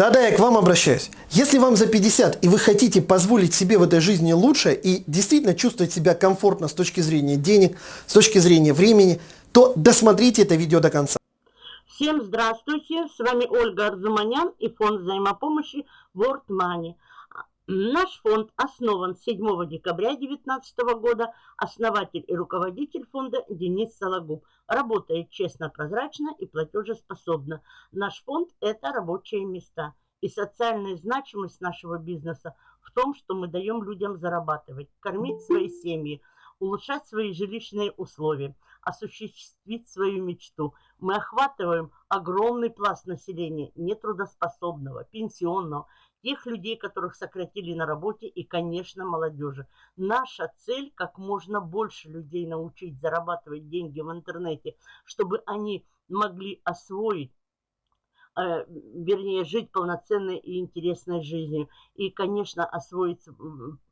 Да-да, я к вам обращаюсь. Если вам за 50 и вы хотите позволить себе в этой жизни лучше и действительно чувствовать себя комфортно с точки зрения денег, с точки зрения времени, то досмотрите это видео до конца. Всем здравствуйте, с вами Ольга Арзуманян и фонд взаимопомощи World Money. Наш фонд основан 7 декабря 2019 года. Основатель и руководитель фонда Денис Сологуб. Работает честно, прозрачно и платежеспособно. Наш фонд – это рабочие места. И социальная значимость нашего бизнеса в том, что мы даем людям зарабатывать, кормить свои семьи, улучшать свои жилищные условия, осуществить свою мечту. Мы охватываем огромный пласт населения, нетрудоспособного, пенсионного, тех людей, которых сократили на работе и, конечно, молодежи. Наша цель – как можно больше людей научить зарабатывать деньги в интернете, чтобы они могли освоить э, вернее, жить полноценной и интересной жизнью. И, конечно, освоить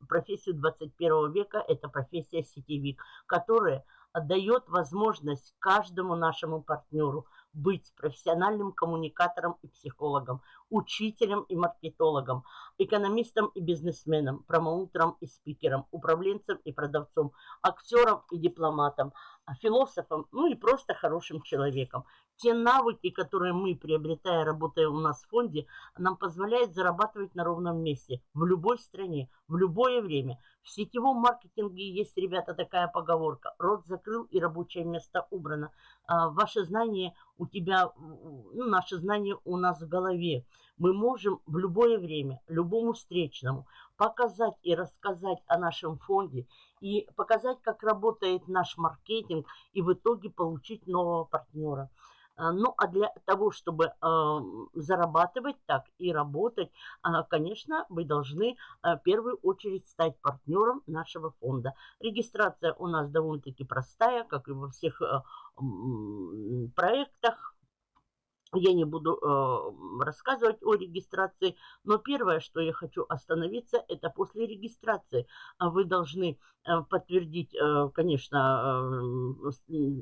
профессию 21 века – это профессия сетевик, которая дает возможность каждому нашему партнеру – быть профессиональным коммуникатором и психологом, учителем и маркетологом, экономистом и бизнесменом, промоутером и спикером, управленцем и продавцом, актером и дипломатом, философом, ну и просто хорошим человеком. Те навыки, которые мы, приобретая, работая у нас в фонде, нам позволяют зарабатывать на ровном месте, в любой стране, в любое время. В сетевом маркетинге есть, ребята, такая поговорка. Рот закрыл и рабочее место убрано. А, ваше знание у тебя, ну, наше знание у нас в голове. Мы можем в любое время, любому встречному показать и рассказать о нашем фонде и показать, как работает наш маркетинг и в итоге получить нового партнера. А, ну, а для того, чтобы э, зарабатывать так и работать, э, конечно, вы должны э, в первую очередь стать партнером нашего фонда. Регистрация у нас довольно-таки простая, как и во всех проектах. Я не буду э, рассказывать о регистрации, но первое, что я хочу остановиться, это после регистрации. Вы должны э, подтвердить, э, конечно, э,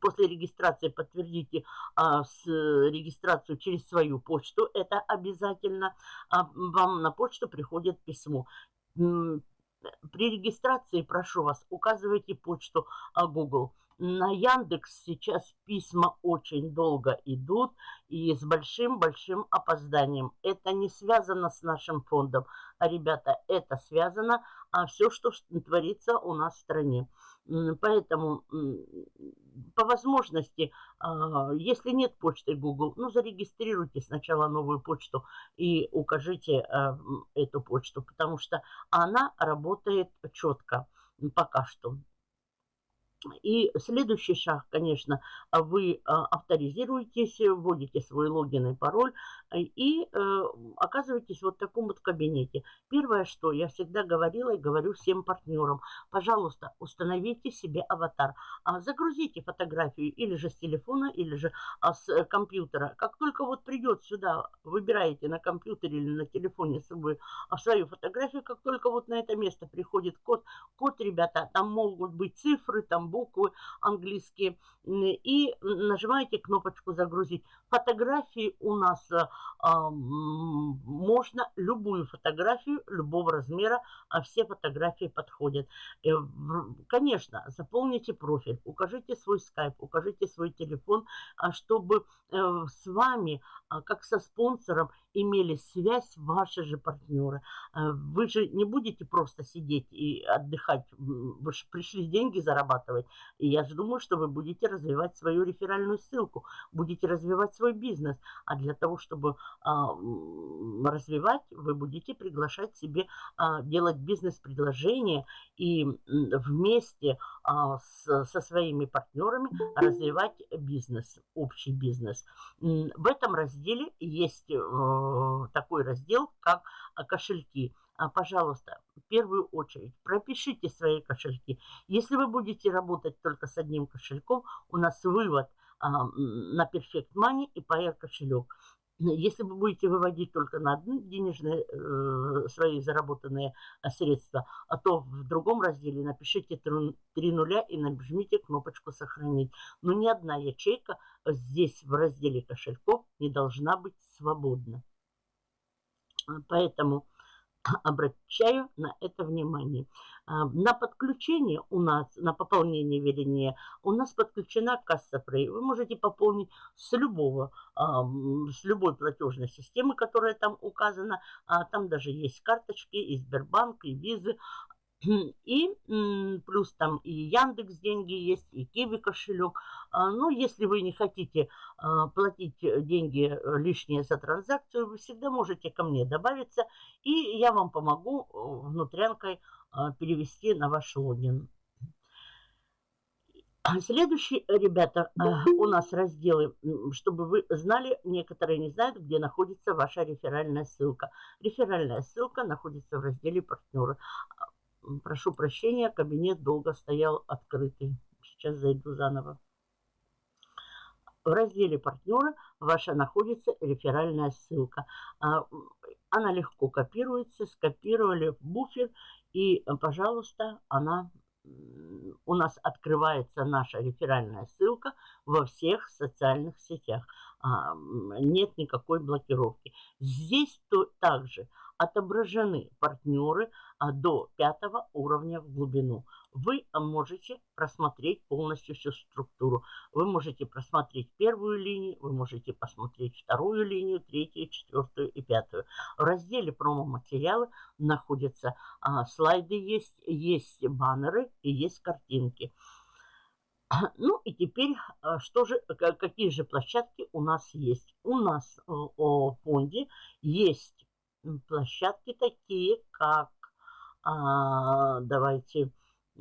после регистрации подтвердите а, с регистрацию через свою почту. Это обязательно. А, вам на почту приходит письмо. При регистрации, прошу вас, указывайте почту а, Google. На Яндекс сейчас письма очень долго идут и с большим-большим опозданием. Это не связано с нашим фондом, а, ребята, это связано а все, что творится у нас в стране. Поэтому по возможности, а, если нет почты Google, ну зарегистрируйте сначала новую почту и укажите а, эту почту, потому что она работает четко пока что. И следующий шаг, конечно, вы а, авторизируетесь, вводите свой логин и пароль и э, оказываетесь вот в таком вот кабинете. Первое, что я всегда говорила и говорю всем партнерам, пожалуйста, установите себе аватар, а, загрузите фотографию или же с телефона, или же а, с э, компьютера. Как только вот придет сюда, выбираете на компьютере или на телефоне свою, свою фотографию, как только вот на это место приходит код, код, ребята, там могут быть цифры, там буквы английские, и нажимаете кнопочку «Загрузить». Фотографии у нас э, можно, любую фотографию, любого размера, а все фотографии подходят. Э, конечно, заполните профиль, укажите свой скайп, укажите свой телефон, а чтобы э, с вами, а, как со спонсором, имели связь ваши же партнеры. Вы же не будете просто сидеть и отдыхать, вы же пришли деньги зарабатывать. И я же думаю, что вы будете развивать свою реферальную ссылку, будете развивать свой бизнес. А для того, чтобы а, развивать, вы будете приглашать себе, а, делать бизнес-предложения и вместе а, со своими партнерами развивать бизнес, общий бизнес. В этом разделе есть э, такой раздел, как кошельки. А, пожалуйста, в первую очередь пропишите свои кошельки. Если вы будете работать только с одним кошельком, у нас вывод а, на Perfect Money и Pair кошелек. если вы будете выводить только на одни денежные э, свои заработанные э, средства, а то в другом разделе напишите три нуля и нажмите кнопочку «Сохранить». Но ни одна ячейка здесь в разделе кошельков не должна быть свободна. Поэтому обращаю на это внимание. А, на подключение у нас, на пополнение, вернее, у нас подключена касса Free. Вы можете пополнить с любого, а, с любой платежной системы, которая там указана. А, там даже есть карточки и Сбербанк, и Визы. И плюс там и Яндекс деньги есть, и Киви кошелек. А, ну, если вы не хотите а, платить деньги э, лишние за транзакцию, вы всегда можете ко мне добавиться, и я вам помогу э, внутрянкой а, перевести на ваш логин. Следующий, ребята, у нас разделы, чтобы вы знали, некоторые не знают, где находится ваша реферальная ссылка. Реферальная ссылка находится в разделе партнеры. Прошу прощения, кабинет долго стоял открытый. Сейчас зайду заново. В разделе «Партнеры» ваша находится реферальная ссылка. А, она легко копируется, скопировали в буфер, и, пожалуйста, она у нас открывается наша реферальная ссылка во всех социальных сетях. А, нет никакой блокировки. Здесь то, также отображены партнеры а, до пятого уровня в глубину. Вы можете просмотреть полностью всю структуру. Вы можете просмотреть первую линию, вы можете посмотреть вторую линию, третью, четвертую и пятую. В разделе промо-материалы находятся а, слайды есть, есть баннеры и есть картинки. Ну и теперь, а, что же, какие же площадки у нас есть? У нас э, о фонде есть площадки такие, как, а, давайте, э,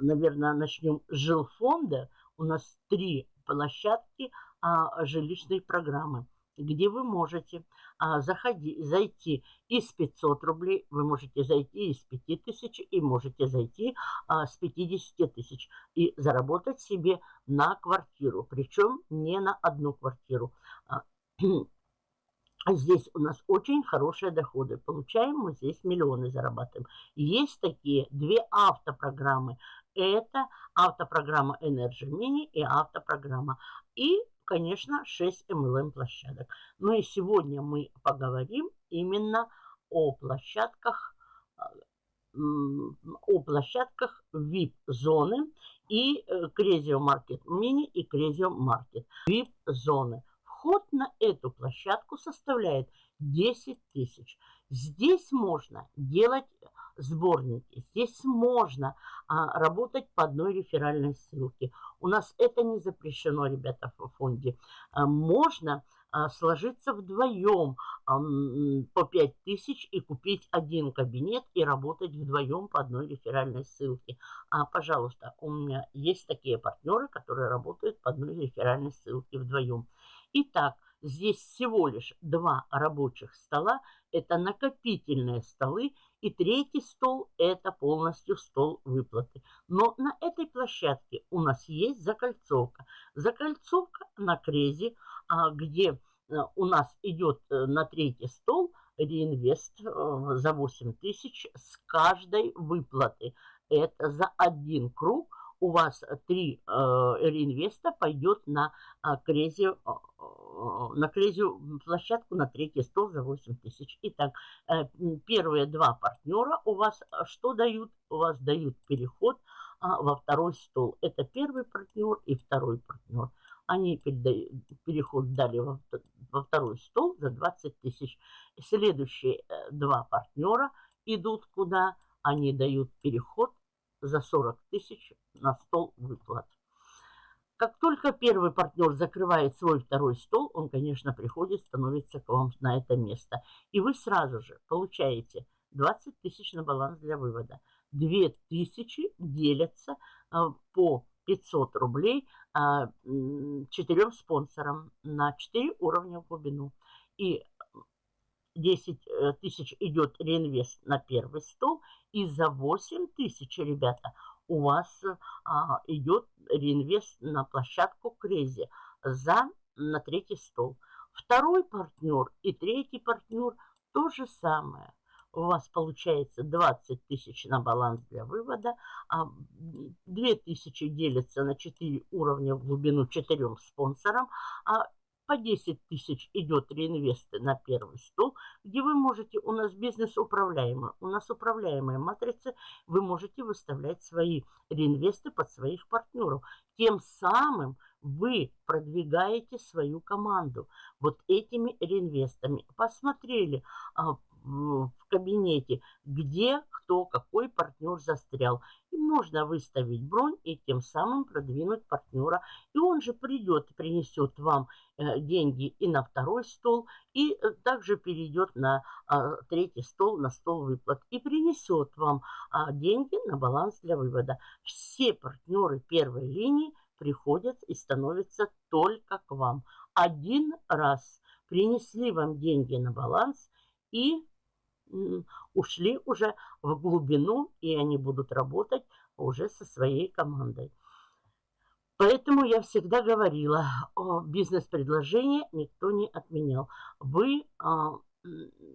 наверное, начнем с жилфонда. У нас три площадки а, жилищной программы где вы можете а, заходи, зайти из 500 рублей, вы можете зайти из 5000 и можете зайти а, с 50 тысяч и заработать себе на квартиру, причем не на одну квартиру. А, здесь у нас очень хорошие доходы. Получаем мы здесь миллионы зарабатываем. Есть такие две автопрограммы. Это автопрограмма Energy Mini и автопрограмма. И, конечно, 6 MLM площадок. Ну и сегодня мы поговорим именно о площадках о площадках VIP-зоны и Cresio Market Mini и Cresio Market. VIP-зоны – Вход на эту площадку составляет 10 тысяч. Здесь можно делать сборники, здесь можно а, работать по одной реферальной ссылке. У нас это не запрещено, ребята, в фонде. А, можно а, сложиться вдвоем а, по 5 тысяч и купить один кабинет и работать вдвоем по одной реферальной ссылке. А, пожалуйста, у меня есть такие партнеры, которые работают по одной реферальной ссылке вдвоем. Итак, здесь всего лишь два рабочих стола. Это накопительные столы. И третий стол – это полностью стол выплаты. Но на этой площадке у нас есть закольцовка. Закольцовка на крезе, а, где э, у нас идет э, на третий стол реинвест э, за 8 тысяч с каждой выплаты. Это за один круг у вас три э, реинвеста пойдет на э, крезию, э, на крезию площадку на третий стол за 8 тысяч. Итак, первые два партнера у вас что дают? У вас дают переход э, во второй стол. Это первый партнер и второй партнер. Они переход дали во, во второй стол за 20 тысяч. Следующие два партнера идут куда? Они дают переход за 40 тысяч на стол выплат. Как только первый партнер закрывает свой второй стол, он, конечно, приходит, становится к вам на это место. И вы сразу же получаете 20 тысяч на баланс для вывода. 2 тысячи делятся а, по 500 рублей а, четырем спонсорам на 4 уровня в глубину. И 10 э, тысяч идет реинвест на первый стол, и за 8 тысяч, ребята, у вас а, идет реинвест на площадку Крези за на третий стол. Второй партнер и третий партнер то же самое у вас получается 20 тысяч на баланс для вывода, а 2 тысячи делятся на 4 уровня в глубину 4 спонсорам, а по 10 тысяч идет реинвесты на первый стол, где вы можете, у нас бизнес управляемый, у нас управляемая матрица, вы можете выставлять свои реинвесты под своих партнеров. Тем самым вы продвигаете свою команду вот этими реинвестами. Посмотрели, а, в кабинете, где кто, какой партнер застрял. И можно выставить бронь и тем самым продвинуть партнера. И он же придет принесет вам э, деньги и на второй стол, и э, также перейдет на а, третий стол, на стол выплат. И принесет вам а, деньги на баланс для вывода. Все партнеры первой линии приходят и становятся только к вам. Один раз принесли вам деньги на баланс и ушли уже в глубину, и они будут работать уже со своей командой. Поэтому я всегда говорила, бизнес-предложение никто не отменял. Вы, а,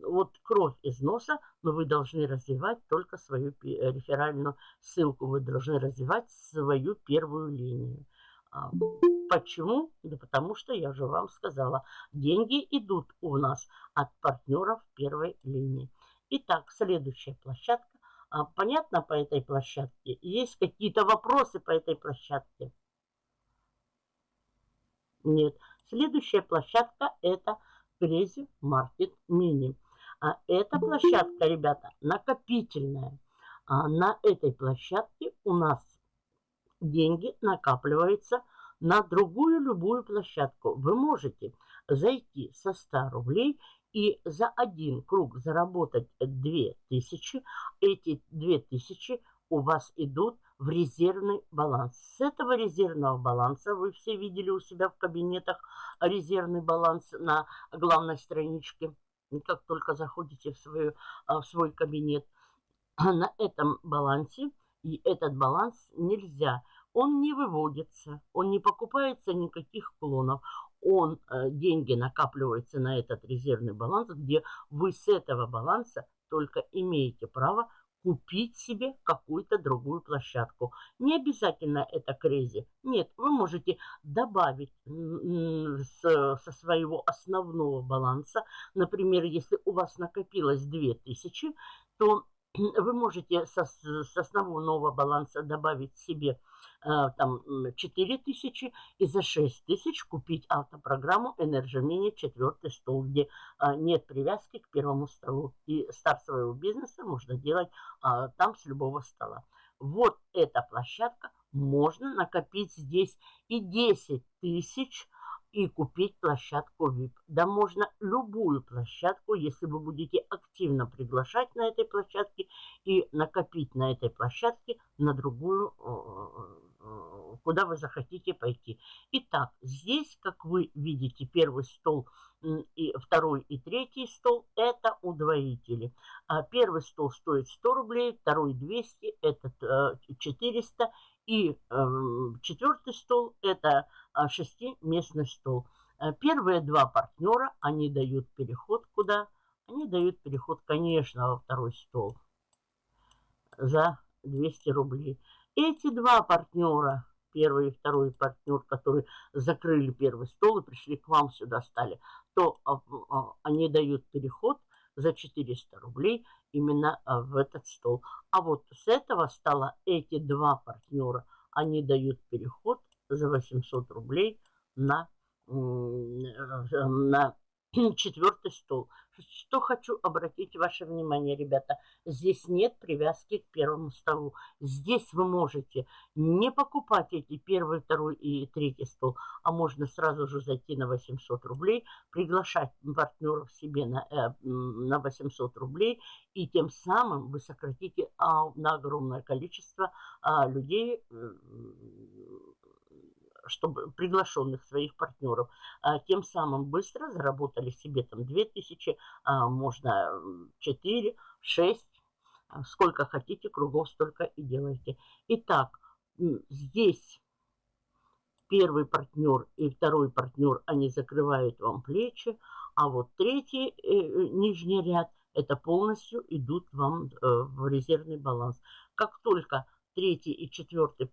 вот кровь из носа, но вы должны развивать только свою реферальную ссылку, вы должны развивать свою первую линию. А, почему? Да потому что, я же вам сказала, деньги идут у нас от партнеров первой линии. Итак, следующая площадка. А, понятно по этой площадке? Есть какие-то вопросы по этой площадке? Нет. Следующая площадка это Crazy Market Mini. А эта площадка, ребята, накопительная. А на этой площадке у нас деньги накапливаются на другую любую площадку. Вы можете зайти со 100 рублей и за один круг заработать 2000, эти 2000 у вас идут в резервный баланс. С этого резервного баланса, вы все видели у себя в кабинетах резервный баланс на главной страничке, как только заходите в, свою, а, в свой кабинет. На этом балансе, и этот баланс нельзя, он не выводится, он не покупается никаких клонов, он, э, деньги накапливаются на этот резервный баланс, где вы с этого баланса только имеете право купить себе какую-то другую площадку. Не обязательно это крейзи. Нет, вы можете добавить со своего основного баланса. Например, если у вас накопилось 2000, то вы можете со, с основного баланса добавить себе там 4 тысячи и за 6 тысяч купить автопрограмму Энерджимини четвертый стол, где а, нет привязки к первому столу. И старт своего бизнеса можно делать а, там с любого стола. Вот эта площадка, можно накопить здесь и 10 тысяч и купить площадку VIP. Да можно любую площадку, если вы будете активно приглашать на этой площадке и накопить на этой площадке на другую куда вы захотите пойти. Итак, здесь, как вы видите, первый стол, и второй и третий стол – это удвоители. А первый стол стоит 100 рублей, второй 200, этот 400. Э, и эм, четвертый стол – это а, шестиместный стол. Э, первые два партнера, они дают переход куда? Они дают переход, конечно, во второй стол за 200 рублей. Эти два партнера, первый и второй партнер, которые закрыли первый стол и пришли к вам сюда стали, то а, а, они дают переход за 400 рублей именно а, в этот стол. А вот с этого стола эти два партнера, они дают переход за 800 рублей на, на четвертый стол. Что хочу обратить ваше внимание, ребята. Здесь нет привязки к первому столу. Здесь вы можете не покупать эти первый, второй и третий стол, а можно сразу же зайти на 800 рублей, приглашать партнеров себе на, э, на 800 рублей, и тем самым вы сократите а, на огромное количество а, людей э, чтобы приглашенных своих партнеров, а, тем самым быстро заработали себе там 2000, а, можно 4, 6, а, сколько хотите, кругов столько и делайте. Итак, здесь первый партнер и второй партнер, они закрывают вам плечи, а вот третий э, э нижний ряд, это полностью идут вам э, в резервный баланс. Как только третий и четвертый,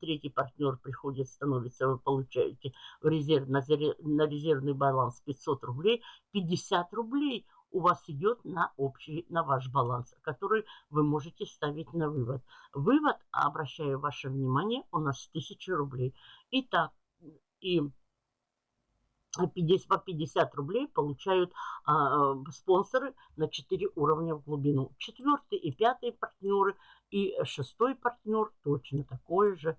третий партнер приходит, становится, вы получаете в резерв, на, на резервный баланс 500 рублей, 50 рублей у вас идет на общий, на ваш баланс, который вы можете ставить на вывод. Вывод, обращаю ваше внимание, у нас 1000 рублей. Итак, и 50, по 50 рублей получают а, спонсоры на 4 уровня в глубину. Четвертый и пятый партнеры и шестой партнер точно такой же.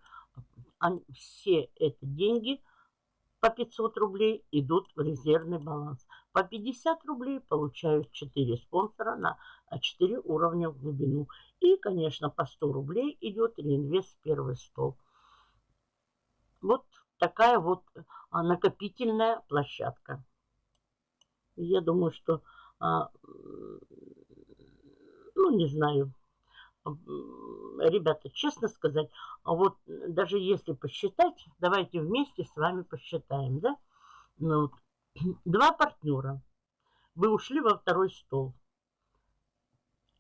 Они, все эти деньги по 500 рублей идут в резервный баланс. По 50 рублей получают 4 спонсора на 4 уровня в глубину. И, конечно, по 100 рублей идет реинвест первый стол. Вот такая вот а, накопительная площадка. Я думаю, что, а, ну, не знаю, ребята, честно сказать, вот даже если посчитать, давайте вместе с вами посчитаем, да? Ну, два партнера. Вы ушли во второй стол.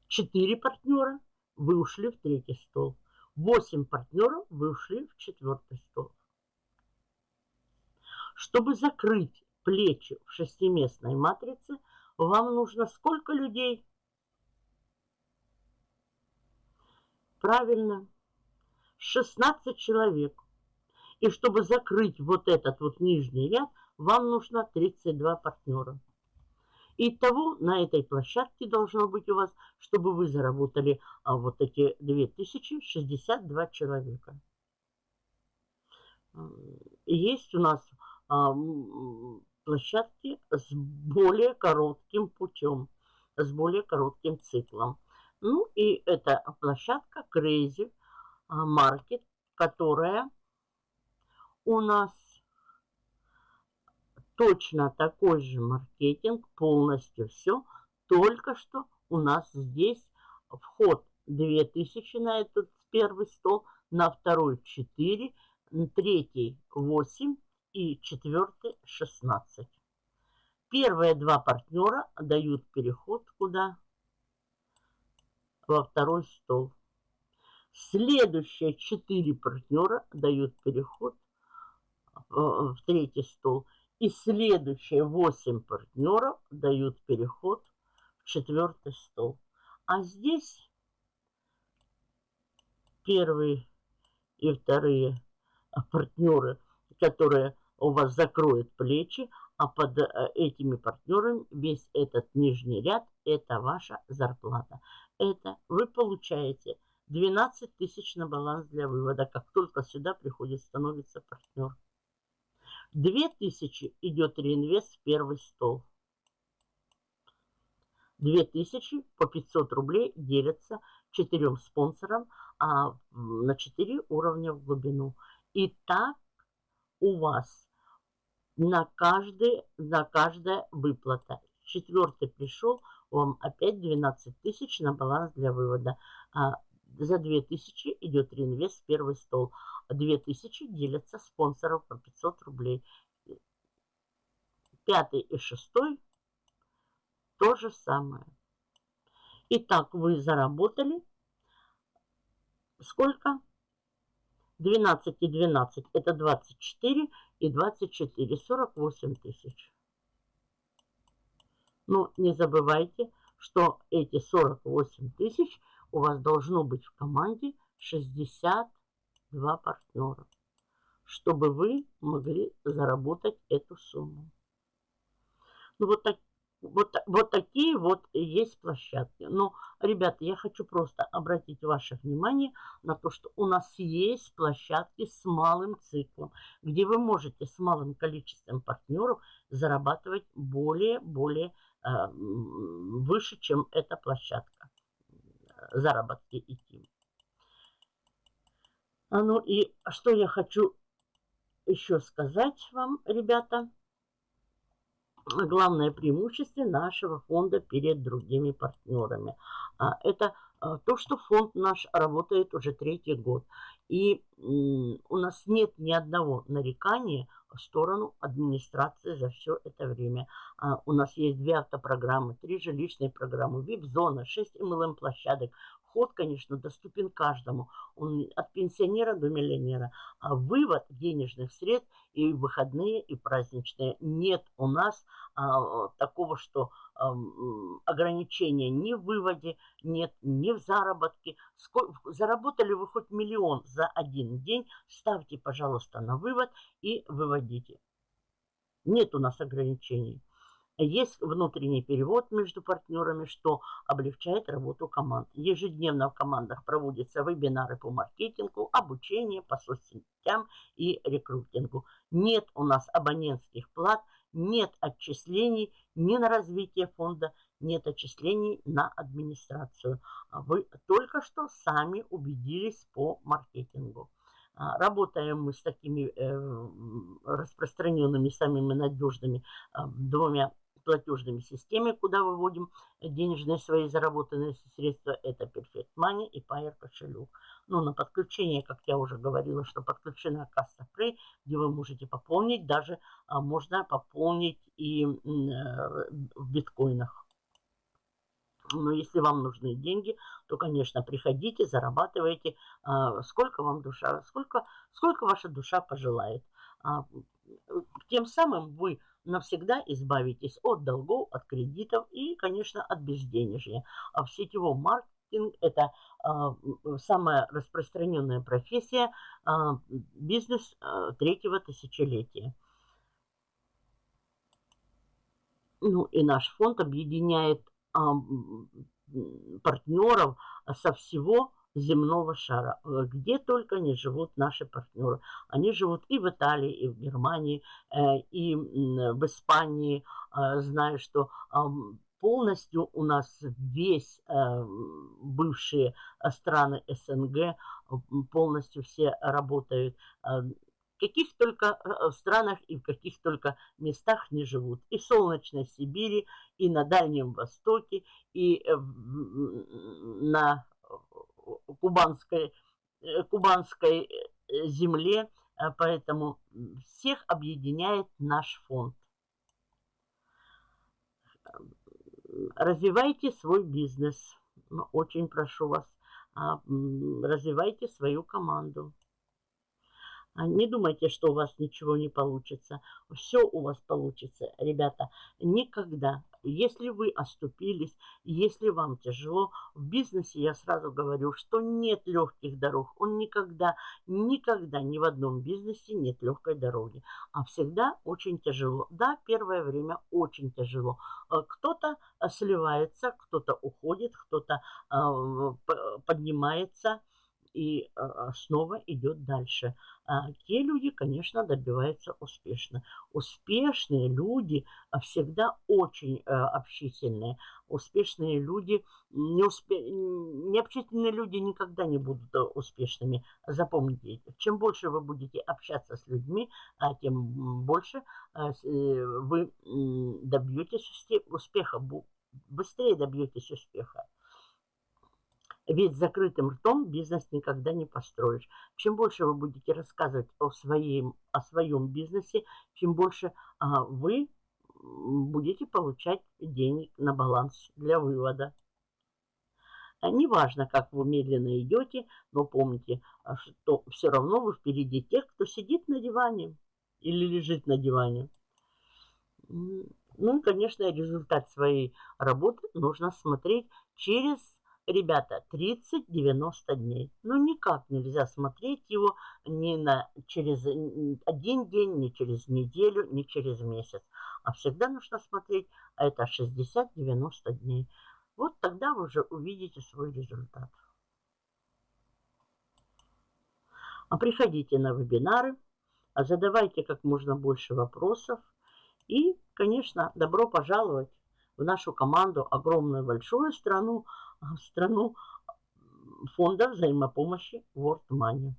Четыре партнера. Вы ушли в третий стол. Восемь партнеров. Вы ушли в четвертый стол. Чтобы закрыть плечи в шестиместной матрице, вам нужно сколько людей? Правильно, 16 человек. И чтобы закрыть вот этот вот нижний ряд, вам нужно 32 партнера. Итого на этой площадке должно быть у вас, чтобы вы заработали а, вот эти 2062 человека. Есть у нас площадки с более коротким путем, с более коротким циклом. Ну и это площадка Crazy Market, которая у нас точно такой же маркетинг, полностью все, только что у нас здесь вход 2000 на этот первый стол, на второй 4, третий 8 и четвертый 16. Первые два партнера дают переход куда? Во второй стол. Следующие четыре партнера дают переход в третий стол. И следующие восемь партнеров дают переход в четвертый стол. А здесь первые и вторые партнеры, которые у вас закроют плечи, а под э, этими партнерами весь этот нижний ряд – это ваша зарплата. Это вы получаете 12 тысяч на баланс для вывода, как только сюда приходит, становится партнер. 2000 идет реинвест в первый стол. 2000 по 500 рублей делятся четырем спонсорам а, на 4 уровня в глубину. И так у вас на, каждый, на каждая выплата. Четвертый пришел, вам опять 12 тысяч на баланс для вывода. А, за 2000 идет реинвест в первый стол. 2000 делятся спонсоров по 500 рублей. Пятый и шестой то же самое. Итак, вы заработали сколько? 12 и 12 это 24 и 24, 48 тысяч. Но не забывайте, что эти 48 тысяч у вас должно быть в команде 62 партнера, чтобы вы могли заработать эту сумму. Ну, вот так, вот, вот такие вот есть площадки. Но, ребята, я хочу просто обратить ваше внимание на то, что у нас есть площадки с малым циклом, где вы можете с малым количеством партнеров зарабатывать более-более э, выше, чем эта площадка. Заработки идти. А ну и что я хочу еще сказать вам, ребята – главное преимущество нашего фонда перед другими партнерами. А, это А, то, что фонд наш работает уже третий год. И у нас нет ни одного нарекания в сторону администрации за все это время. А, у нас есть две автопрограммы, три жилищные программы, VIP-зона, шесть MLM-площадок. Вход, конечно, доступен каждому. Он от пенсионера до миллионера. А вывод денежных средств и выходные, и праздничные. Нет у нас а, такого, что а, ограничения ни в выводе, нет ни в заработке. Сколько, заработали вы хоть миллион за один день, ставьте, пожалуйста, на вывод и выводите. Нет у нас ограничений. Есть внутренний перевод между партнерами, что облегчает работу команд. Ежедневно в командах проводятся вебинары по маркетингу, обучение по соцсетям и рекрутингу. Нет у нас абонентских плат, нет отчислений ни на развитие фонда, нет отчислений на администрацию. А вы только что сами убедились по маркетингу. А, работаем мы с такими э, распространенными, самыми надежными а, двумя платежными системами, куда выводим денежные свои заработанные средства. Это Perfect Money и Payer кошелек. Ну, на подключение, как я уже говорила, что подключена касса Free, где вы можете пополнить, даже а, можно пополнить и э, в биткоинах. Но если вам нужны деньги, то, конечно, приходите, зарабатывайте, а, сколько вам душа, сколько, сколько ваша душа пожелает. А, тем самым вы навсегда избавитесь от долгов, от кредитов и, конечно, от безденежья. А в сетевом маркетинге это а, самая распространенная профессия, а, бизнес а, третьего тысячелетия. Ну и наш фонд объединяет партнеров со всего земного шара, э, где только не живут наши партнеры. Они живут и в Италии, и в Германии, э, и в Испании. Э, знаю, что полностью у нас весь бывшие страны СНГ полностью все работают в каких только странах и в каких только местах не живут. И в солнечной Сибири, и на Дальнем Востоке, и на кубанской, э, кубанской э, земле, э, поэтому всех объединяет наш фонд. Развивайте свой бизнес. Очень прошу вас, а, развивайте свою команду. А не думайте, что у вас ничего не получится. Все у вас получится, ребята. Никогда если вы оступились, если вам тяжело, в бизнесе я сразу говорю, что нет легких дорог. Он никогда, никогда ни в одном бизнесе нет легкой дороги. А всегда очень тяжело. Да, первое время очень тяжело. Э, кто-то э, сливается, кто-то уходит, кто-то э, поднимается и снова идет дальше. А те люди, конечно, добиваются успешно. Успешные люди всегда очень общительные. Успешные люди, неуспе... необщительные люди никогда не будут успешными. Запомните, чем больше вы будете общаться с людьми, а тем больше э, вы добьетесь успеха, быстрее добьетесь успеха. Ведь закрытым ртом бизнес никогда не построишь. Чем больше вы будете рассказывать о своем, о своем бизнесе, чем больше а, вы будете получать денег на баланс для вывода. А неважно, как вы медленно идете, но помните, а, что все равно вы впереди тех, кто сидит на диване или лежит на диване. Ну и, конечно, результат своей работы нужно смотреть через Ребята, 30-90 дней. Ну, никак нельзя смотреть его ни на, через один день, ни через неделю, ни через месяц. А всегда нужно смотреть, а это 60-90 дней. Вот тогда вы уже увидите свой результат. А приходите на вебинары, а задавайте как можно больше вопросов. И, конечно, добро пожаловать в нашу команду, огромную большую страну, в страну фонда взаимопомощи World Money.